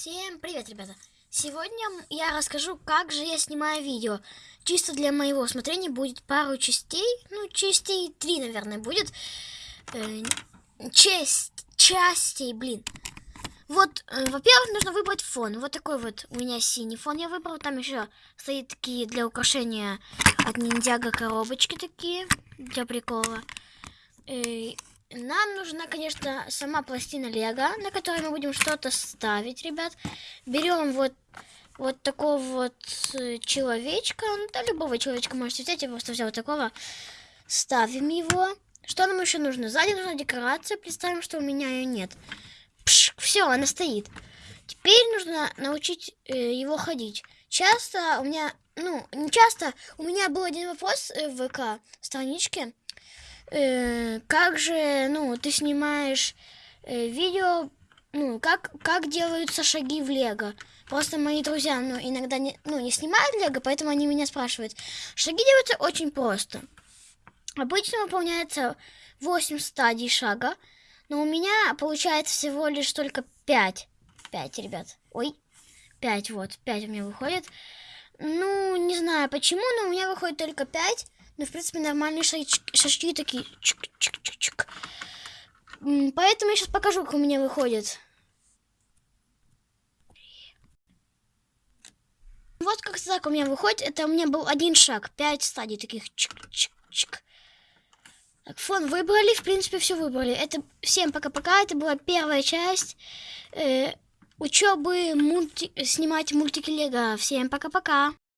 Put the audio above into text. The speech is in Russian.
Всем привет, ребята! Сегодня я расскажу, как же я снимаю видео. Чисто для моего усмотрения будет пару частей. Ну, частей три, наверное, будет. Э, часть, частей, блин. Вот, э, во-первых, нужно выбрать фон. Вот такой вот у меня синий фон я выбрал. Там еще стоит такие для украшения от ниндзяга коробочки такие, для прикола. Э, нам нужна, конечно, сама пластина Лего, на которой мы будем что-то ставить, ребят. Берем вот, вот такого вот э, человечка. Ну, да, любого человечка можете взять. Я просто взял такого. Ставим его. Что нам еще нужно? Сзади нужна декорация. Представим, что у меня ее нет. все, она стоит. Теперь нужно научить э, его ходить. Часто у меня, ну, не часто, у меня был один вопрос э, в ВК страничке э, как же, ну, ты снимаешь э, видео, ну, как, как делаются шаги в Лего. Просто мои друзья, ну, иногда не, ну, не снимают Лего, поэтому они меня спрашивают. Шаги делаются очень просто. Обычно выполняется 8 стадий шага, но у меня получается всего лишь только 5. 5, ребят. Ой, 5, вот, 5 у меня выходит. Ну, не знаю почему, но у меня выходит только 5. Ну, в принципе, нормальные шажки такие. Чик-чик-чик-чик. Поэтому я сейчас покажу, как у меня выходит. Вот как так у меня выходит. Это у меня был один шаг. Пять стадий таких. Чик-чик-чик. Так, фон выбрали. В принципе, все выбрали. Это всем пока-пока. Это была первая часть э, учебы мульти... снимать мультики Лего. Всем пока-пока.